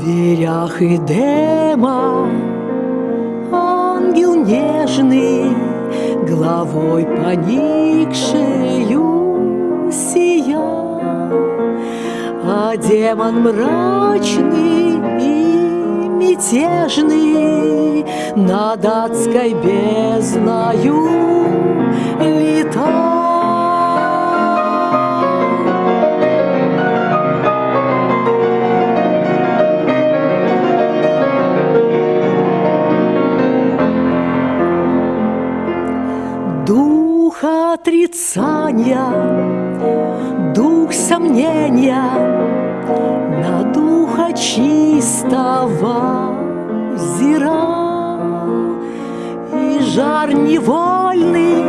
дверях Эдема Ангел нежный, головой поникшею сиял, А демон мрачный и мятежный Над адской бездною отрицания, дух сомнения На духа чистого взирал И жар невольный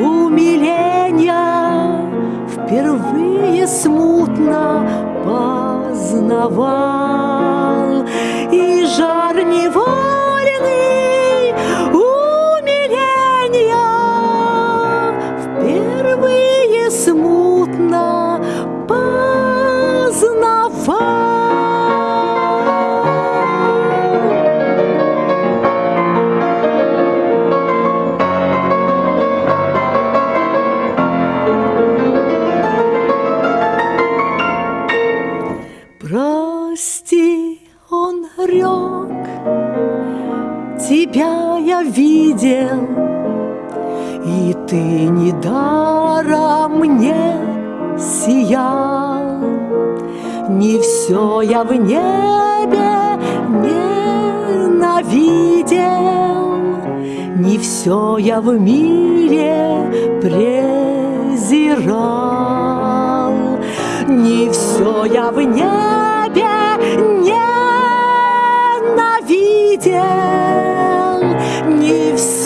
умиления Впервые смутно познавал. И жар Прости, он рек, тебя я видел, и ты недаром мне сиял, Не все я в небе ненавидел, Не все я в мире презирал, Не все я в небе предел не все.